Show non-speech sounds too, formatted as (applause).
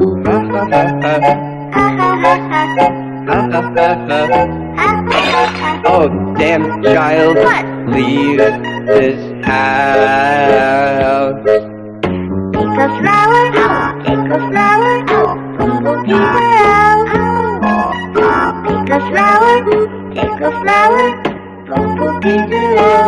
(laughs) Oh, damn child. What? Leave this house. Take a flower, take a flower, Bumblebee flower, Take a flower, take a flower, Bumblebee flower.